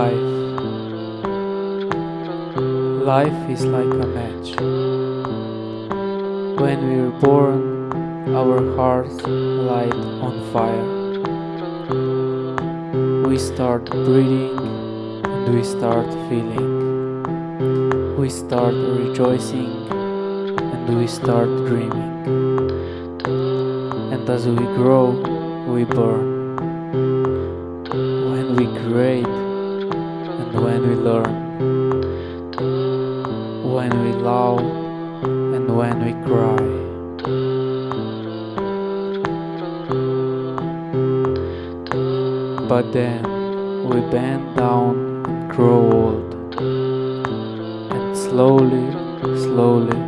Life Life is like a match. When we are born, our hearts light on fire. We start breathing and we start feeling. We start rejoicing and we start dreaming. And as we grow, we burn. When we create and when we learn. When we love and when we cry. But then we bend down and grow old. And slowly, slowly,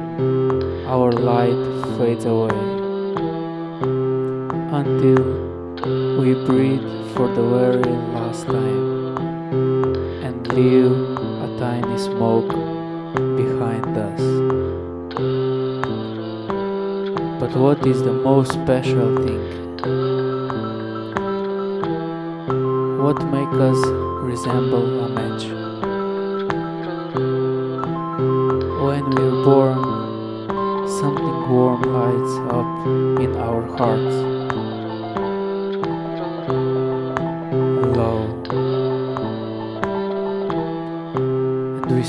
our light fades away. Until we breathe for the very last time leave a tiny smoke behind us. But what is the most special thing? What makes us resemble a match? When we're born, something warm lights up in our hearts.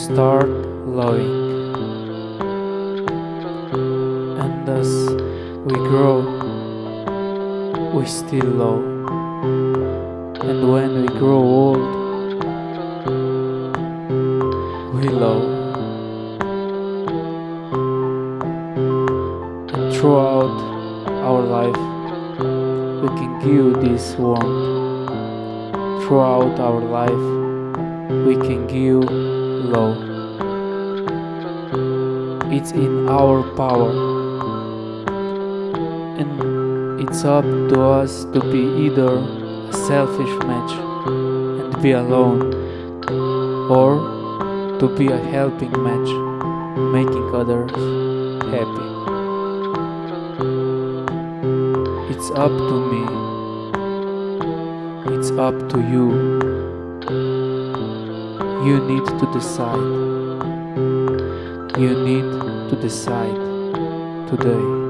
Start loving. And as we grow, we still love. And when we grow old, we love. And throughout our life, we can give this warmth. Throughout our life, we can give love. It's in our power. And it's up to us to be either a selfish match and be alone, or to be a helping match, making others happy. It's up to me. It's up to you. You need to decide. You need to decide today.